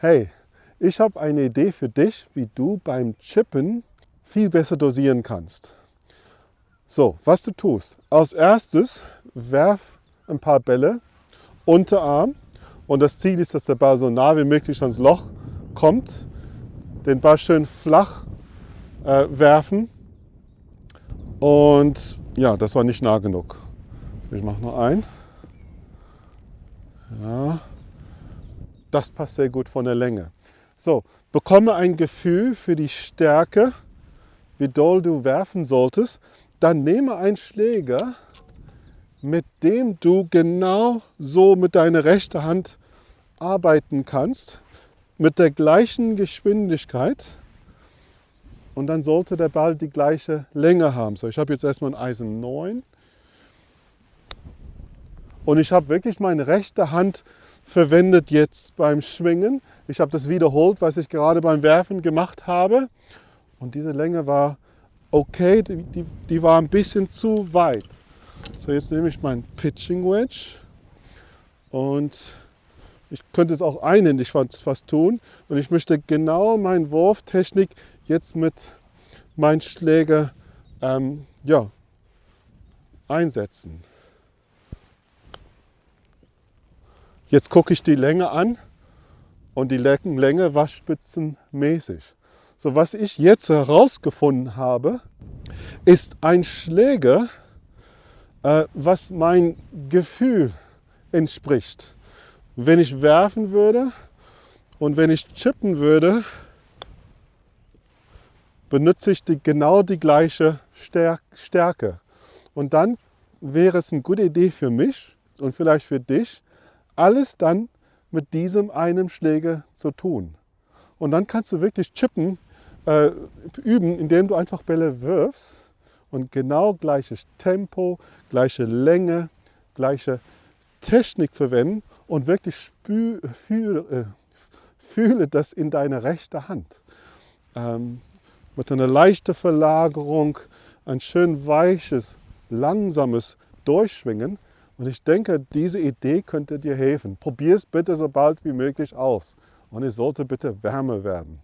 Hey, ich habe eine Idee für dich, wie du beim Chippen viel besser dosieren kannst. So, was du tust. Als erstes werf ein paar Bälle Unterarm und das Ziel ist, dass der Ball so nah wie möglich ans Loch kommt. Den Ball schön flach äh, werfen und ja, das war nicht nah genug. Ich mache noch ein. Ja, das passt sehr gut von der Länge. So, bekomme ein Gefühl für die Stärke, wie doll du werfen solltest. Dann nehme einen Schläger, mit dem du genau so mit deiner rechten Hand arbeiten kannst, mit der gleichen Geschwindigkeit. Und dann sollte der Ball die gleiche Länge haben. So, ich habe jetzt erstmal ein Eisen 9. Und ich habe wirklich meine rechte Hand verwendet jetzt beim Schwingen. Ich habe das wiederholt, was ich gerade beim Werfen gemacht habe. Und diese Länge war okay, die, die, die war ein bisschen zu weit. So, jetzt nehme ich meinen Pitching Wedge und ich könnte es auch einhändig fast tun. Und ich möchte genau meine Wurftechnik jetzt mit meinem Schläger ähm, ja, einsetzen. Jetzt gucke ich die Länge an und die Länge war spitzenmäßig. So, was ich jetzt herausgefunden habe, ist ein Schläger, äh, was mein Gefühl entspricht. Wenn ich werfen würde und wenn ich chippen würde, benutze ich die, genau die gleiche Stärke. Und dann wäre es eine gute Idee für mich und vielleicht für dich, alles dann mit diesem einen Schläger zu tun. Und dann kannst du wirklich chippen, äh, üben, indem du einfach Bälle wirfst und genau gleiches Tempo, gleiche Länge, gleiche Technik verwenden und wirklich fühle, äh, fühle das in deiner rechten Hand. Ähm, mit einer leichten Verlagerung, ein schön weiches, langsames Durchschwingen und ich denke, diese Idee könnte dir helfen. Probier es bitte so bald wie möglich aus. Und es sollte bitte wärmer werden.